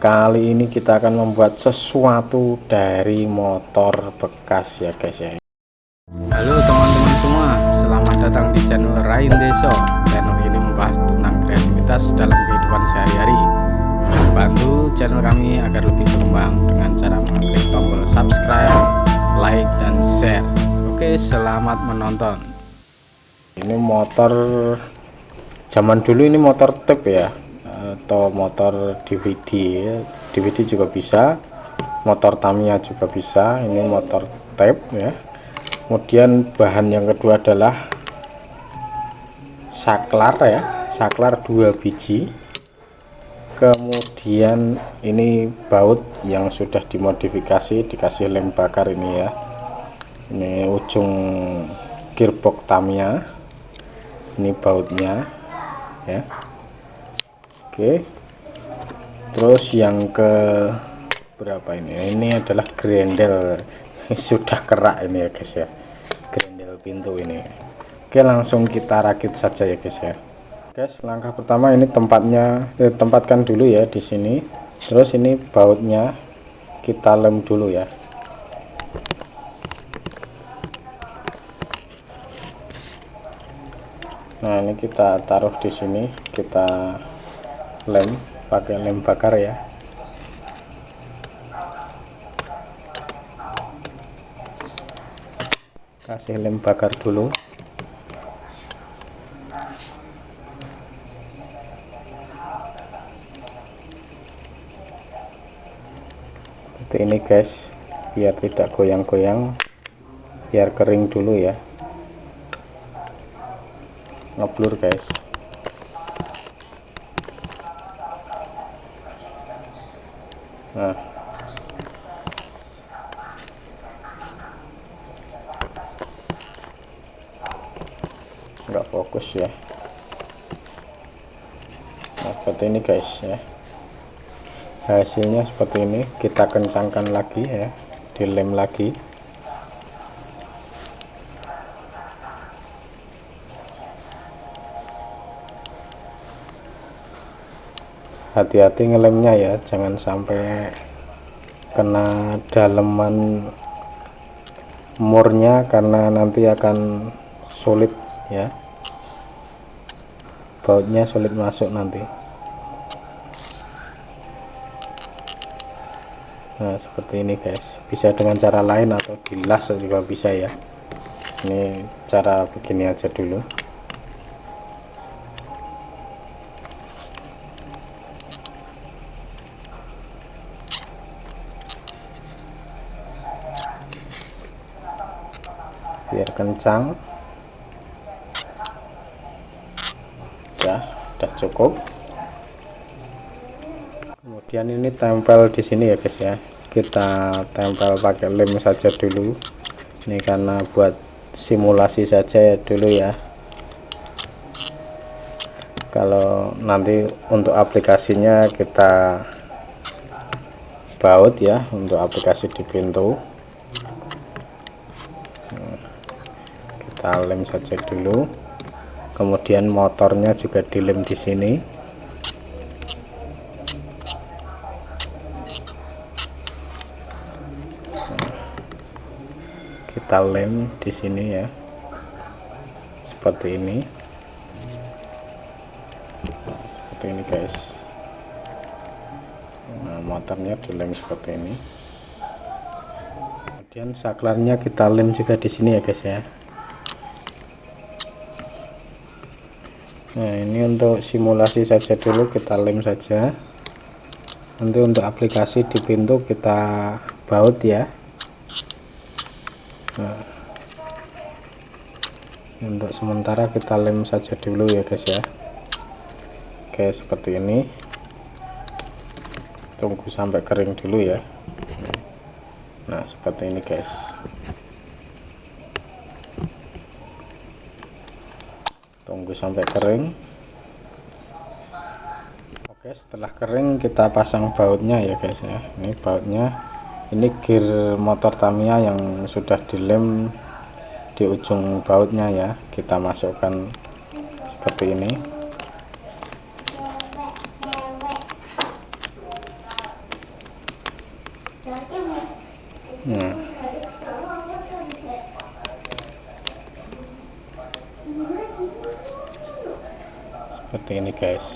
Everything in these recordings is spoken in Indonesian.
kali ini kita akan membuat sesuatu dari motor bekas ya guys ya. Halo teman-teman semua. Selamat datang di channel Rain Deso. Channel ini membahas tentang kreativitas dalam kehidupan sehari-hari. Bantu channel kami agar lebih berkembang dengan cara mengklik tombol subscribe like dan share. Oke selamat menonton. Ini motor zaman dulu ini motor tape ya atau motor DVD. DVD juga bisa motor Tamiya juga bisa ini motor tape ya. Kemudian bahan yang kedua adalah saklar ya. Saklar dua biji. Kemudian ini baut yang sudah dimodifikasi dikasih lem bakar ini ya. Ini ujung gearbox Tamiya. Ini bautnya ya Oke. Terus yang ke berapa ini? Ini adalah grendel. Sudah kerak ini ya guys ya. Grendel pintu ini. Oke langsung kita rakit saja ya guys ya. Guys langkah pertama ini tempatnya eh, tempatkan dulu ya di sini. Terus ini bautnya kita lem dulu ya. Nah ini kita taruh di sini. Kita lem pakai lem bakar ya. Kasih lem bakar dulu. Seperti ini guys biar tidak goyang-goyang biar kering dulu ya. Ngeblur guys nah. Nggak fokus ya. Nah seperti ini guys ya. Hasilnya seperti ini. Kita kencangkan lagi ya. Dilem lagi hati-hati ngelemnya ya jangan sampai kena daleman murnya karena nanti akan sulit ya. Bautnya sulit masuk nanti. Nah seperti ini guys. Bisa dengan cara lain atau dilas juga bisa ya. Ini cara begini aja dulu biar kencang. Ya udah cukup. Kemudian ini tempel di sini ya guys ya. Kita tempel pakai lem saja dulu. Ini karena buat simulasi saja ya dulu ya. Kalau nanti untuk aplikasinya kita baut ya untuk aplikasi di pintu kita lem saja dulu. Kemudian motornya juga dilem di sini. Kita lem di sini ya. Seperti ini. Seperti ini guys. Nah motornya dilem seperti ini. Kemudian saklarnya kita lem juga di sini ya guys ya nah ini untuk simulasi saja dulu kita lem saja. Nanti untuk aplikasi di pintu kita baut ya. Nah, untuk sementara kita lem saja dulu ya guys ya. Oke seperti ini. Tunggu sampai kering dulu ya. Nah seperti ini guys tunggu sampai kering. Oke setelah kering kita pasang bautnya ya guys ya. Ini bautnya. Ini gear motor Tamiya yang sudah dilem di ujung bautnya ya. Kita masukkan seperti ini. Nah seperti ini guys.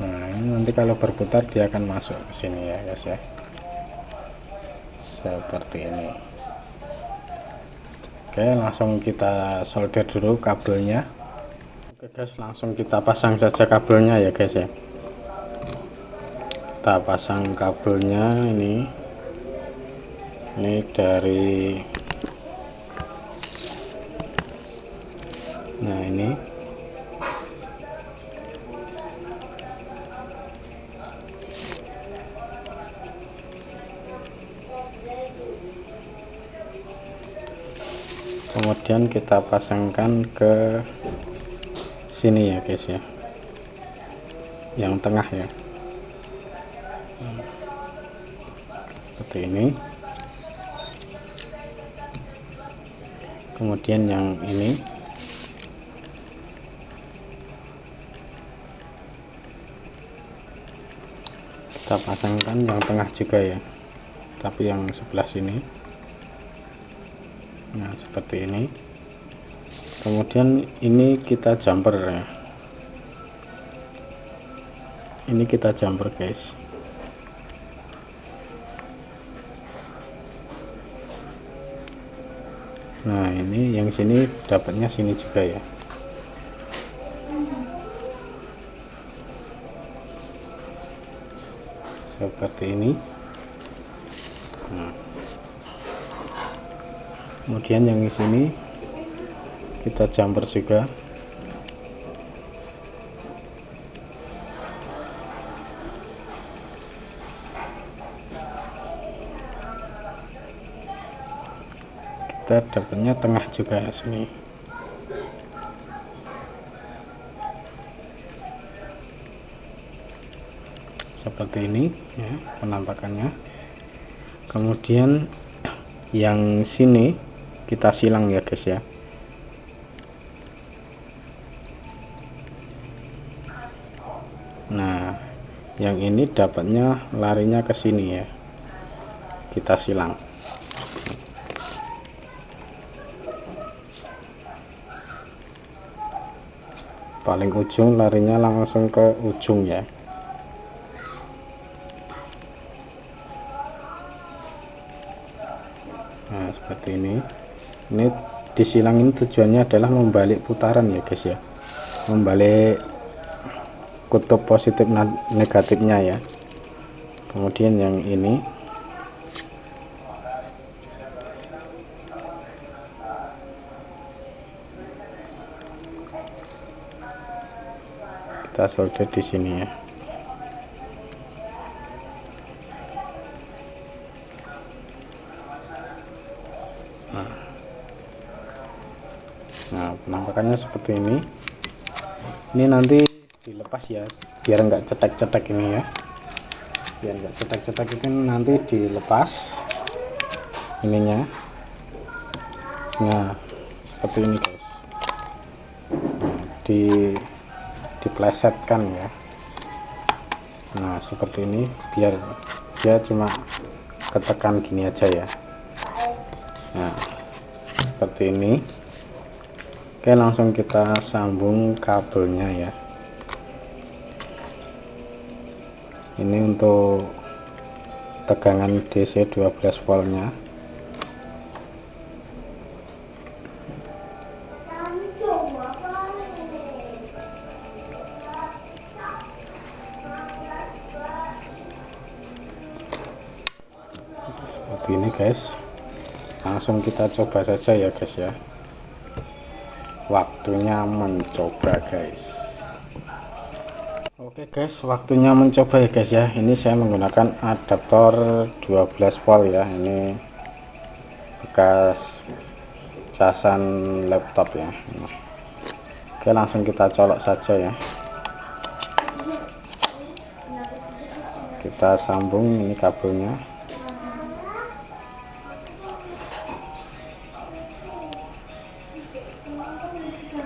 Nah ini nanti kalau berputar dia akan masuk ke sini ya guys ya. Seperti ini. Oke langsung kita solder dulu kabelnya. Oke guys langsung kita pasang saja kabelnya ya guys ya. Kita pasang kabelnya ini. Ini dari nah ini. Kemudian kita pasangkan ke sini ya guys ya. Yang tengah ya. Seperti ini. Kemudian yang ini kita pasangkan yang tengah juga ya. Tapi yang sebelah sini. Nah seperti ini. Kemudian ini kita jumper ya. Ini kita jumper guys. Nah ini yang sini dapatnya sini juga ya seperti ini. Nah. kemudian yang di sini kita jumper juga. Kita dapatnya tengah juga sini seperti ini ya penampakannya. Kemudian yang sini kita silang ya guys ya. Nah yang ini dapatnya larinya ke sini ya. Kita silang. Paling ujung larinya langsung ke ujung ya ini. Ini disilang ini tujuannya adalah membalik putaran ya guys ya. Membalik kutub positif negatifnya ya. Kemudian yang ini. Kita solder di sini ya nah penampakannya seperti ini. Ini nanti dilepas ya biar enggak cetek-cetek ini ya. Biar enggak cetek-cetek ini nanti dilepas ininya. Nah seperti ini guys. Di diplesetkan ya. Nah seperti ini biar dia cuma ketekan gini aja ya. Nah seperti ini Oke langsung kita sambung kabelnya ya. Ini untuk tegangan DC 12 voltnya. Seperti ini guys. Langsung kita coba saja ya guys ya waktunya mencoba guys. Oke guys waktunya mencoba ya guys ya. Ini saya menggunakan adaptor 12 volt ya. Ini bekas casan laptop ya. Oke langsung kita colok saja ya. Kita sambung ini kabelnya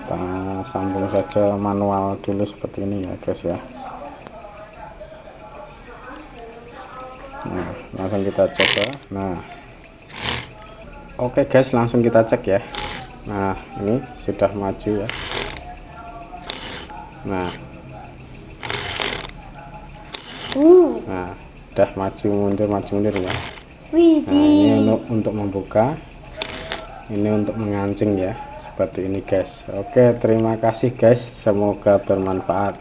kita sambung saja manual dulu seperti ini ya guys ya. Langsung kita coba nah. Oke guys langsung kita cek ya. Nah ini sudah maju ya. Nah. Uh, nah udah maju mundur maju mundur ya. Nah ini untuk untuk membuka. Ini untuk mengancing ya seperti ini guys. Oke terima kasih guys. Semoga bermanfaat